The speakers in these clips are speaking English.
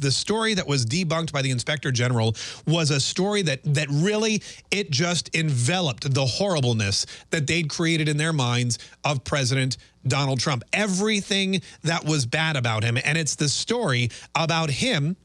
The story that was debunked by the inspector general was a story that that really it just enveloped the horribleness that they'd created in their minds of President Donald Trump. Everything that was bad about him and it's the story about him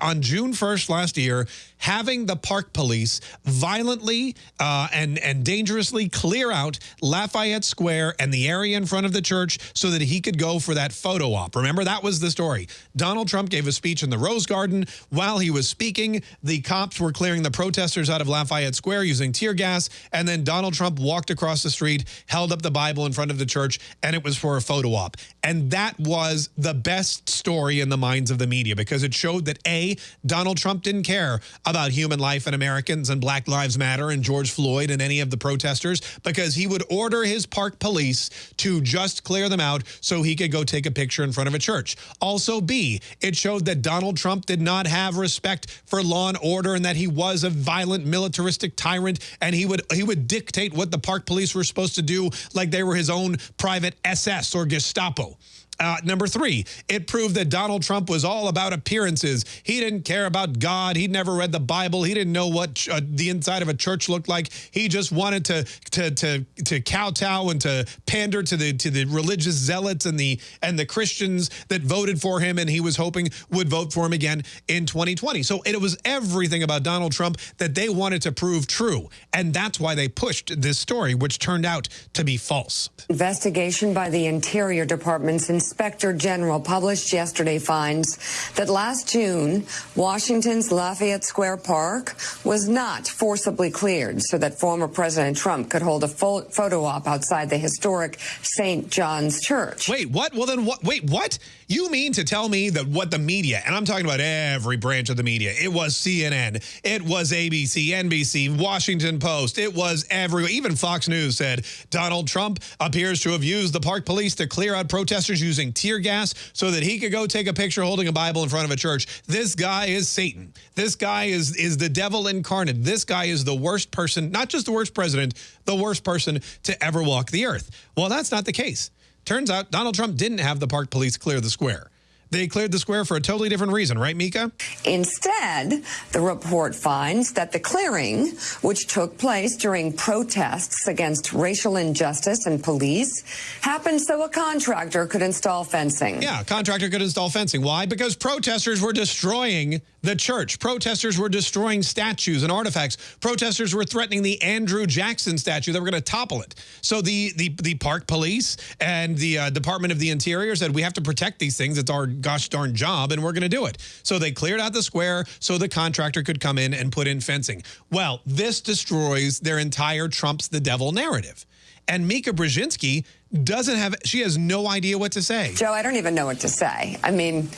on June 1st last year, having the park police violently uh, and, and dangerously clear out Lafayette Square and the area in front of the church so that he could go for that photo op. Remember, that was the story. Donald Trump gave a speech in the Rose Garden. While he was speaking, the cops were clearing the protesters out of Lafayette Square using tear gas, and then Donald Trump walked across the street, held up the Bible in front of the church, and it was for a photo op. And that was the best story in the minds of the media because it showed that A, Donald Trump didn't care about human life and Americans and Black Lives Matter and George Floyd and any of the protesters because he would order his park police to just clear them out so he could go take a picture in front of a church. Also, B, it showed that Donald Trump did not have respect for law and order and that he was a violent militaristic tyrant and he would he would dictate what the park police were supposed to do like they were his own private SS or Gestapo. Uh, number three, it proved that Donald Trump was all about appearances. He didn't care about God. He'd never read the Bible. He didn't know what uh, the inside of a church looked like. He just wanted to to to to kowtow and to pander to the to the religious zealots and the and the Christians that voted for him, and he was hoping would vote for him again in 2020. So it was everything about Donald Trump that they wanted to prove true, and that's why they pushed this story, which turned out to be false. Investigation by the Interior Department's Inspector General published yesterday finds that last June, Washington's Lafayette Square Park was not forcibly cleared so that former President Trump could hold a photo op outside the historic St. John's Church. Wait, what? Well, then what? Wait, what? You mean to tell me that what the media, and I'm talking about every branch of the media, it was CNN, it was ABC, NBC, Washington Post, it was every, even Fox News said Donald Trump appears to have used the park police to clear out protesters using using tear gas so that he could go take a picture holding a Bible in front of a church. This guy is Satan. This guy is, is the devil incarnate. This guy is the worst person, not just the worst president, the worst person to ever walk the earth. Well, that's not the case. Turns out Donald Trump didn't have the park police clear the square. They cleared the square for a totally different reason, right, Mika? Instead, the report finds that the clearing, which took place during protests against racial injustice and police, happened so a contractor could install fencing. Yeah, a contractor could install fencing. Why? Because protesters were destroying the church. Protesters were destroying statues and artifacts. Protesters were threatening the Andrew Jackson statue. They were going to topple it. So the, the, the park police and the uh, Department of the Interior said, we have to protect these things. It's our gosh darn job and we're going to do it. So they cleared out the square so the contractor could come in and put in fencing. Well, this destroys their entire Trump's the devil narrative. And Mika Brzezinski doesn't have, she has no idea what to say. Joe, I don't even know what to say. I mean,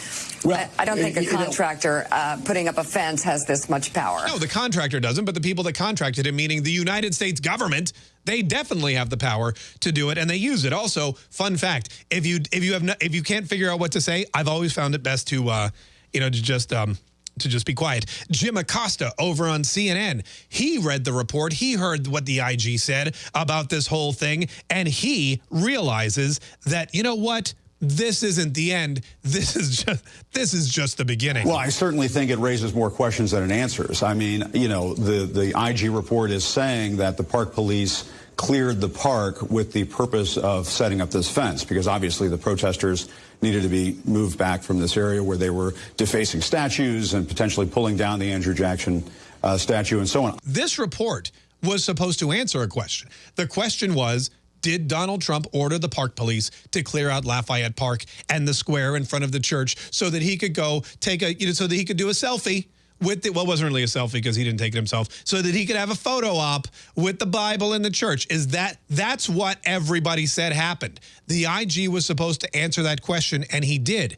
well, I, I, don't think a contractor uh, putting up a fence has this much power. No, the contractor doesn't, but the people that contracted it, meaning the United States government, they definitely have the power to do it, and they use it. Also, fun fact: if you if you have no, if you can't figure out what to say, I've always found it best to, uh, you know, to just um, to just be quiet. Jim Acosta over on CNN, he read the report. He heard what the IG said about this whole thing, and he realizes that, you know what? this isn't the end. This is just this is just the beginning. Well, I certainly think it raises more questions than it answers. I mean, you know, the the IG report is saying that the park police cleared the park with the purpose of setting up this fence because obviously the protesters needed to be moved back from this area where they were defacing statues and potentially pulling down the Andrew Jackson uh, statue and so on. This report was supposed to answer a question. The question was, did Donald Trump order the park police to clear out Lafayette Park and the square in front of the church so that he could go take a, you know, so that he could do a selfie with the, well, wasn't really a selfie because he didn't take it himself, so that he could have a photo op with the Bible in the church. Is that, that's what everybody said happened. The IG was supposed to answer that question, and he did.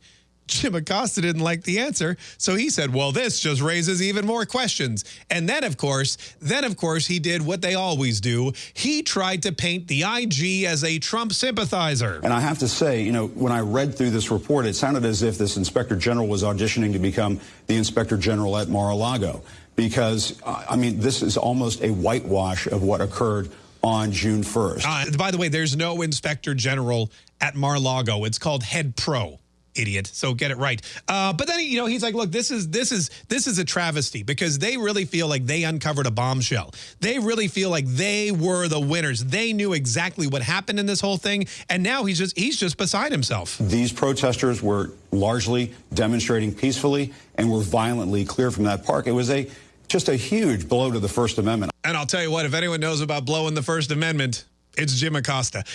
Jim Acosta didn't like the answer, so he said, well, this just raises even more questions. And then, of course, then, of course, he did what they always do. He tried to paint the IG as a Trump sympathizer. And I have to say, you know, when I read through this report, it sounded as if this inspector general was auditioning to become the inspector general at Mar-a-Lago. Because, I mean, this is almost a whitewash of what occurred on June 1st. Uh, by the way, there's no inspector general at Mar-a-Lago. It's called Head Pro. Idiot. So get it right. Uh, but then you know he's like, look, this is this is this is a travesty because they really feel like they uncovered a bombshell. They really feel like they were the winners. They knew exactly what happened in this whole thing, and now he's just he's just beside himself. These protesters were largely demonstrating peacefully and were violently cleared from that park. It was a just a huge blow to the First Amendment. And I'll tell you what, if anyone knows about blowing the First Amendment, it's Jim Acosta.